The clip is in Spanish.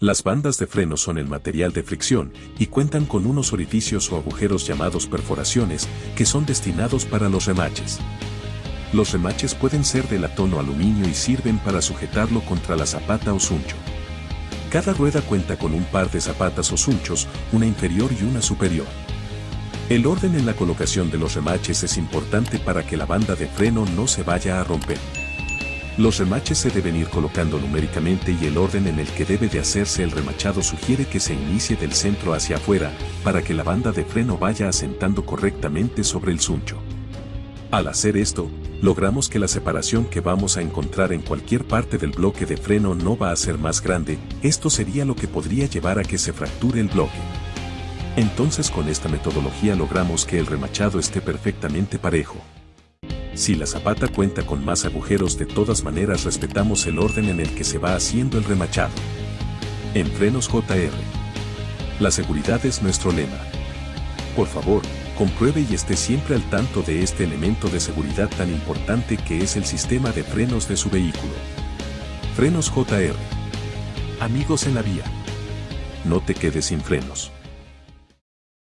Las bandas de freno son el material de fricción y cuentan con unos orificios o agujeros llamados perforaciones que son destinados para los remaches. Los remaches pueden ser de latón o aluminio y sirven para sujetarlo contra la zapata o suncho. Cada rueda cuenta con un par de zapatas o sunchos, una inferior y una superior. El orden en la colocación de los remaches es importante para que la banda de freno no se vaya a romper. Los remaches se deben ir colocando numéricamente y el orden en el que debe de hacerse el remachado sugiere que se inicie del centro hacia afuera para que la banda de freno vaya asentando correctamente sobre el suncho. Al hacer esto, logramos que la separación que vamos a encontrar en cualquier parte del bloque de freno no va a ser más grande, esto sería lo que podría llevar a que se fracture el bloque. Entonces con esta metodología logramos que el remachado esté perfectamente parejo. Si la zapata cuenta con más agujeros de todas maneras respetamos el orden en el que se va haciendo el remachado. En frenos JR. La seguridad es nuestro lema. Por favor, compruebe y esté siempre al tanto de este elemento de seguridad tan importante que es el sistema de frenos de su vehículo. Frenos JR. Amigos en la vía. No te quedes sin frenos.